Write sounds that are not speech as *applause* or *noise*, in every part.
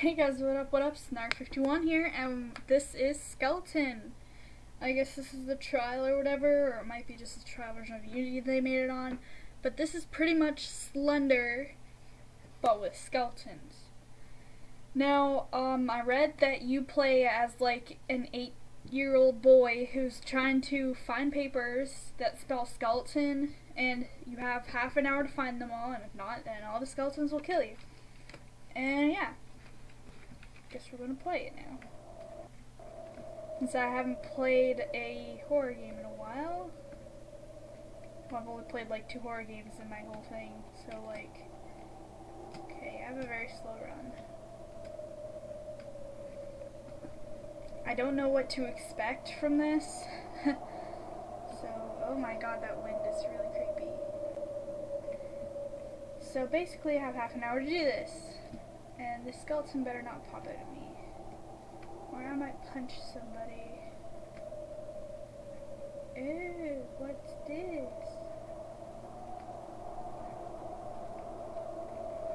Hey guys, what up, what up? Snark51 here, and this is Skeleton. I guess this is the trial or whatever, or it might be just a trial version of Unity they made it on. But this is pretty much Slender, but with skeletons. Now, um, I read that you play as like an eight-year-old boy who's trying to find papers that spell skeleton, and you have half an hour to find them all, and if not, then all the skeletons will kill you. And yeah guess we're gonna play it now. Since I haven't played a horror game in a while. Well, I've only played like two horror games in my whole thing, so like, okay, I have a very slow run. I don't know what to expect from this. *laughs* so, oh my god, that wind is really creepy. So basically I have half an hour to do this. And the skeleton better not pop out at me. Or I might punch somebody. Ew, what's this?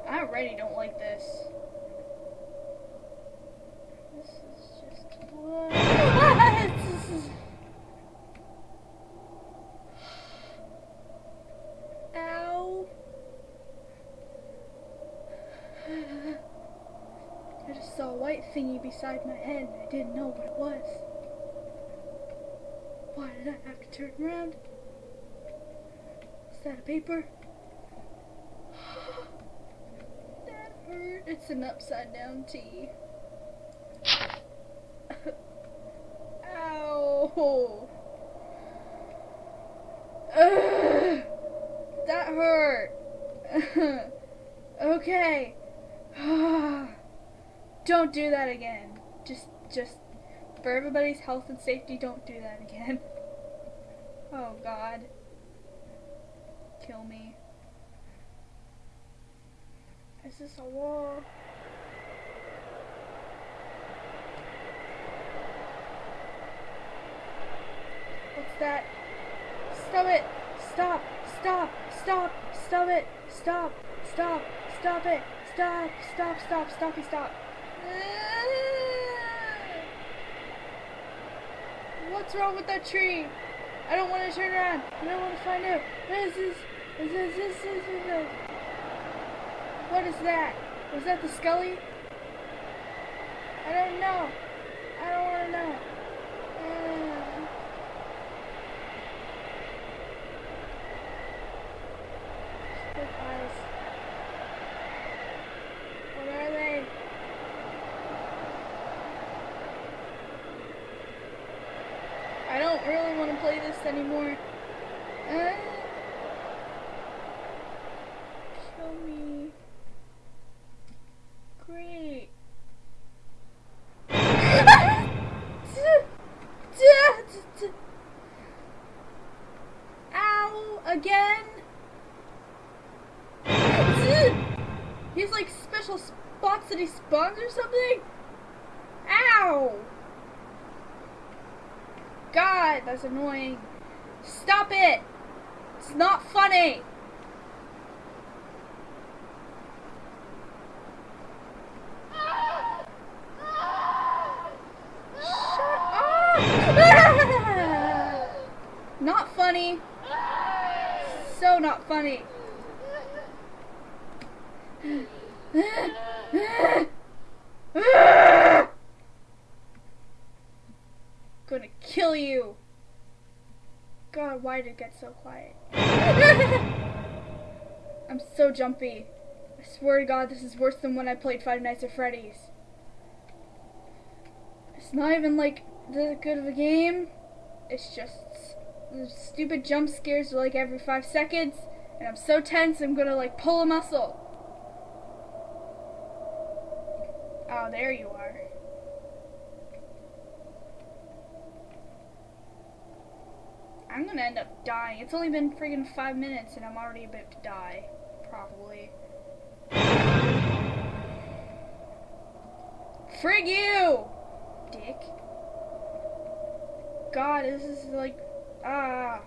I already don't like this. This is just what? *laughs* Ow. I just saw a white thingy beside my head and I didn't know what it was. Why did I have to turn around? Is that a paper? *sighs* that hurt. It's an upside down T. *laughs* Ow! Ugh, *sighs* that hurt. *laughs* okay. *sighs* Don't do that again. Just, just, for everybody's health and safety, don't do that again. *laughs* Oh god. Kill me. Is this a wall? What's that? Stop it! Stop! Stop! Stop! Stop it! Stop! Stop! Stop it! Stop! Stop! Stop! Stoppy! Stop! *laughs* What's wrong with that tree? I don't want to turn around. I don't want to find out. What is this? Is this, this, this, this? What is that? Was that the Scully? I don't know. I don't want to know. Uh, Split eyes. What are they? I don't really want to play this anymore. Uh, kill me. Great. Ow! Again? He has like special spots that he spawns or something? Ow! God, that's annoying. Stop it! It's not funny! *laughs* Not funny. So not funny. *laughs* Gonna kill you. God, why did it get so quiet? *laughs* I'm so jumpy. I swear to God, this is worse than when I played Five Nights at Freddy's. It's not even like that good of a game. It's just the stupid jump scares like every five seconds, and I'm so tense I'm gonna like pull a muscle. Oh, there you are. I'm gonna end up dying. It's only been friggin' five minutes and I'm already about to die. Probably. Frig you! Dick. God, this is like, ah.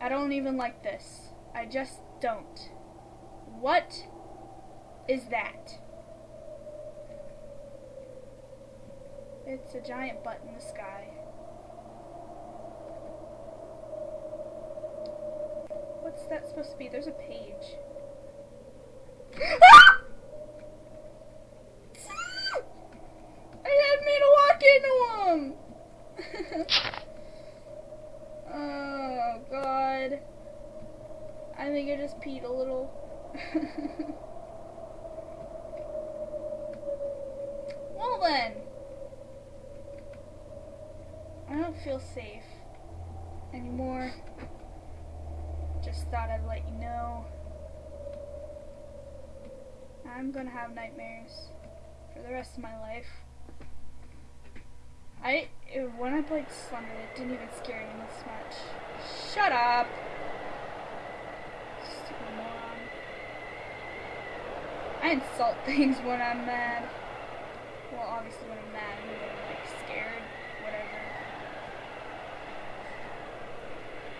I don't even like this. I just don't. What is that? It's a giant butt in the sky. What's that supposed to be? There's a page. I had me to walk into him! *laughs* oh, God. I think I just peed a little. *laughs* well then. I don't feel safe anymore. Just thought I'd let you know. I'm gonna have nightmares for the rest of my life. I when I played Slender, it didn't even scare me this much. Shut up. Stupid moron. I insult *laughs* things when I'm mad. Well, obviously when I'm mad, and when I'm like scared, whatever.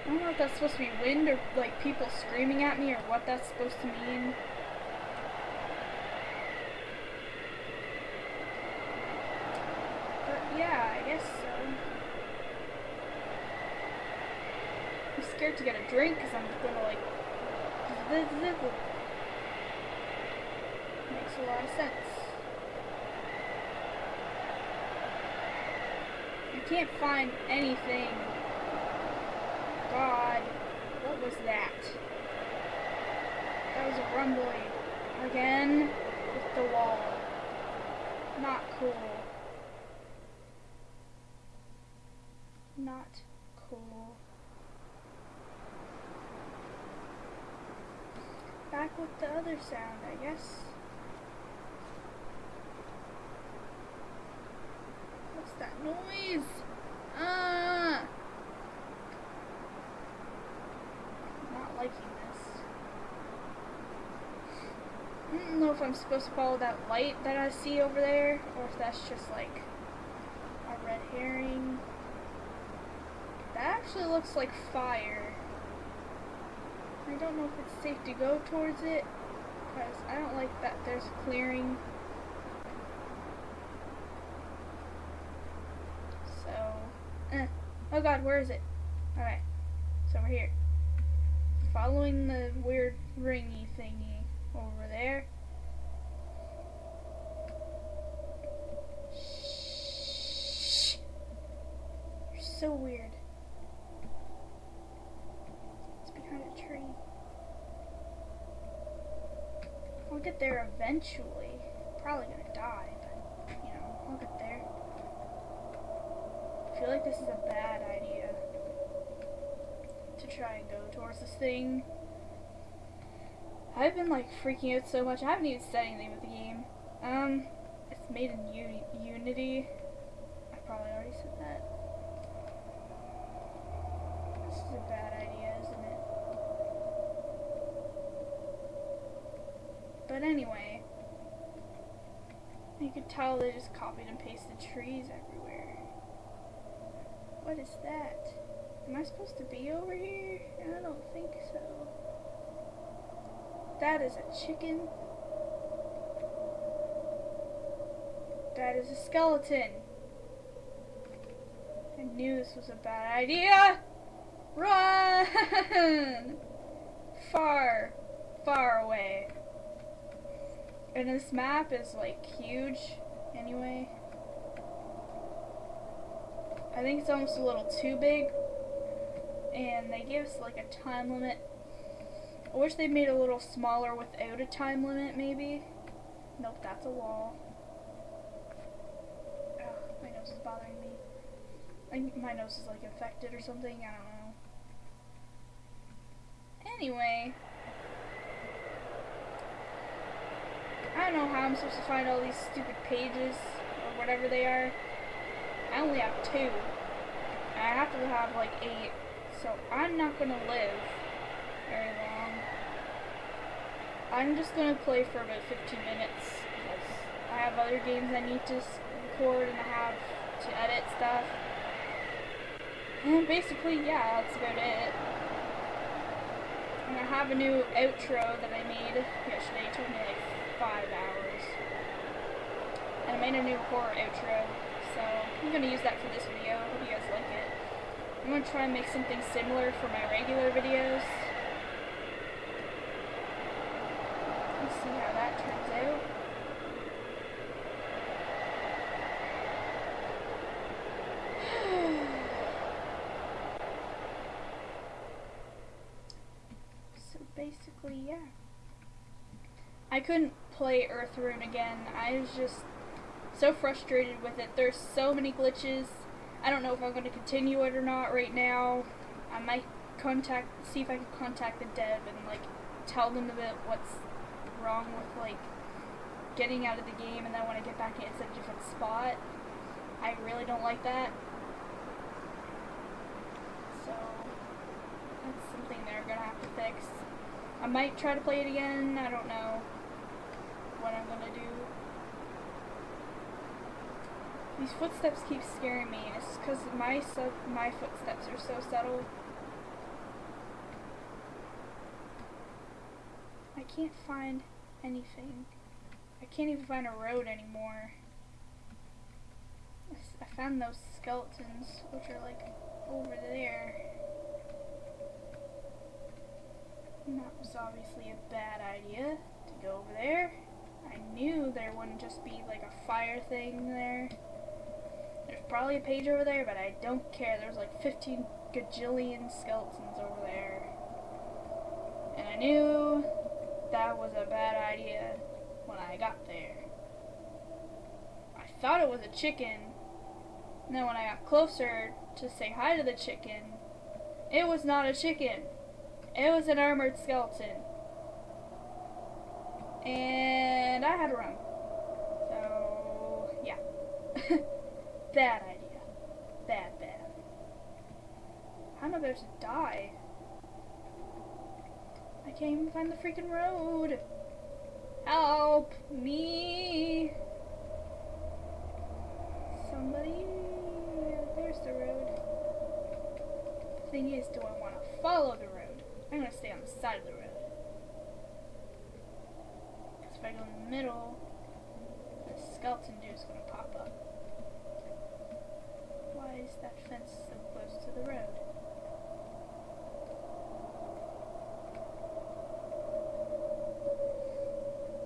I don't know if that's supposed to be wind or like people screaming at me or what that's supposed to mean. But yeah, I guess so. I'm scared to get a drink because I'm gonna like. *laughs* Makes a lot of sense. I can't find anything. God, what was that? That was a rumbling. Again, with the wall. Not cool. Not cool. Back with the other sound, I guess. What's that noise? Ah! Not liking this. I don't know if I'm supposed to follow that light that I see over there, or if that's just like a red herring. That actually looks like fire. I don't know if it's safe to go towards it, because I don't like that there's a clearing. So, eh. Oh god, where is it? Alright, so we're here. Following the weird ringy thingy over there. Shh. You're so weird. It's behind a tree. I'll get there eventually. Probably gonna die, but you know, we'll get there. I feel like this is a bad idea to try and go towards this thing. I've been like freaking out so much. I haven't even said anything with the game. Um, it's made in Uni Unity. I probably already said that. Bad idea, isn't it? But anyway, you can tell they just copied and pasted trees everywhere. What is that? Am I supposed to be over here? I don't think so. That is a chicken. That is a skeleton. I knew this was a bad idea. Run! Far, far away. And this map is like huge anyway. I think it's almost a little too big. And they give us like a time limit. I wish they made it a little smaller without a time limit maybe. Nope, that's a wall. My nose is bothering me. I my nose is like infected or something, I don't know. Anyway. I don't know how I'm supposed to find all these stupid pages or whatever they are. I only have two. I have to have like eight. So I'm not gonna live very long. I'm just gonna play for about 15 minutes because I have other games I need to record and I have to edit stuff. And basically, yeah, that's about it. And I have a new outro that I made yesterday. It took me like five hours. And I made a new horror outro, so I'm gonna use that for this video. I Hope you guys like it. I'm gonna try and make something similar for my regular videos. Let's see how that turns out. so basically, yeah. I couldn't play Earthrune again. I was just so frustrated with it. There's so many glitches. I don't know if I'm going to continue it or not right now. I might contact, see if I can contact the dev and like tell them about what's wrong with like getting out of the game and then when I get back in it's a different spot. I really don't like that. So that's something they're gonna have to fix. I might try to play it again. I don't know what I'm gonna do. These footsteps keep scaring me. It's because my my footsteps are so subtle. I can't find anything. I can't even find a road anymore. I found those skeletons, which are like over there. And that was obviously a bad idea to go over there. I knew there wouldn't just be like a fire thing there. There's probably a page over there, but I don't care. There's like 15 gajillion skeletons over there. And I knew that was a bad idea when I got there. I thought it was a chicken. And then when I got closer to say hi to the chicken, it was not a chicken. It was an armored skeleton. And I had to run. So, yeah. *laughs* bad idea. Bad, bad. I'm about to die. I can't even find the freaking road. Help me. Somebody. There's the road. The thing is, do I want to follow the road? I'm going to stay on the side of the road. Because if I go in the middle, the skeleton dude's going to pop up. Why is that fence so close to the road?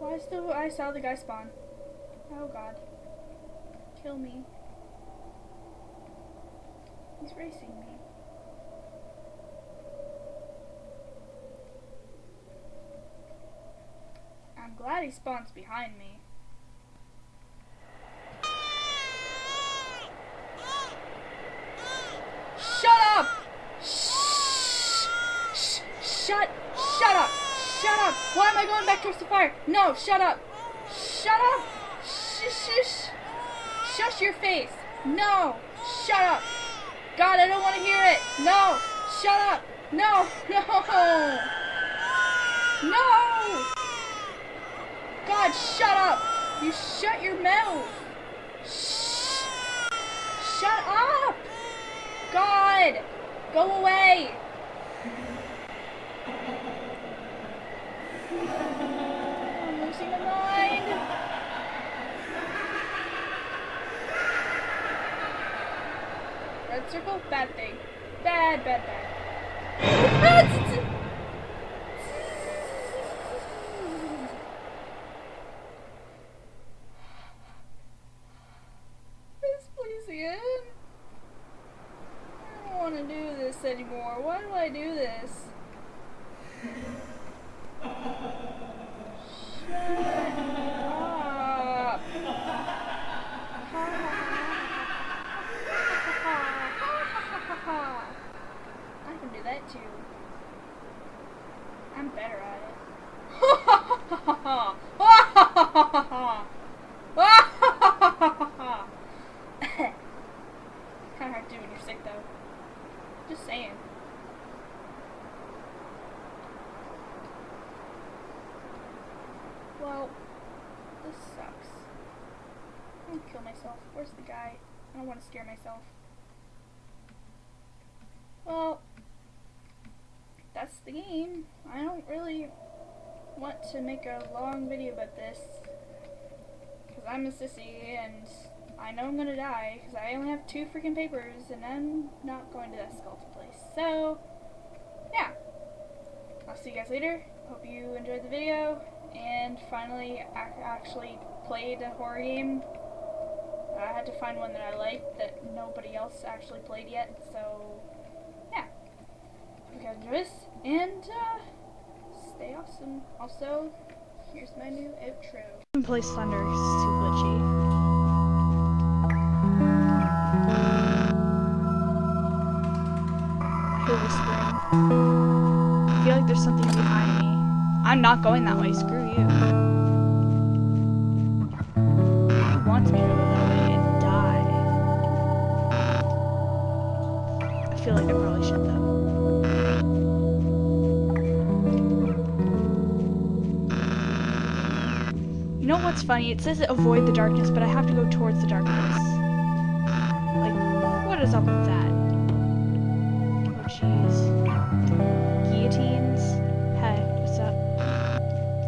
Why is still I saw the guy spawn? Oh god. Kill me. He's racing me. I'm glad he spawns behind me. Shut up! Shh! Shh! Shut! Shut up! Shut up! Why am I going back towards the fire? No! Shut up! Shut up! Shh! Shh! Shush your face! No! Shut up! God, I don't want to hear it! No! Shut up! No! *laughs* No! No! God, shut up! You shut your mouth! Shh! Shut up! God! Go away! I'm losing my mind! Red circle? Bad thing. Bad, bad, bad. *laughs* Please, please again. I don't want to do this anymore. Why do I do this? Shut up. I can do that too. I'm better at it. Kinda hard to do when you're sick though. Just saying. Well, this sucks. I'm gonna kill myself. Where's the guy? I don't want to scare myself. Well, that's the game. I don't really want to make a long video about this. Because I'm a sissy and I know I'm gonna die because I only have two freaking papers and I'm not going to that skeleton place. So, yeah. I'll see you guys later. Hope you enjoyed the video and finally ac actually played a horror game. To find one that I liked that nobody else actually played yet, so yeah. Hope you guys enjoy this and uh, stay awesome. Also, here's my new outro. Play Slender, it's too glitchy. I feel like there's something behind me. I'm not going that way, screw you. Who wants me to go what's funny? It says avoid the darkness, but I have to go towards the darkness. Like, what is up with that? Oh, jeez. Guillotines? Hey, what's up?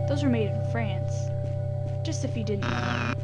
Those were made in France. Just if you didn't know.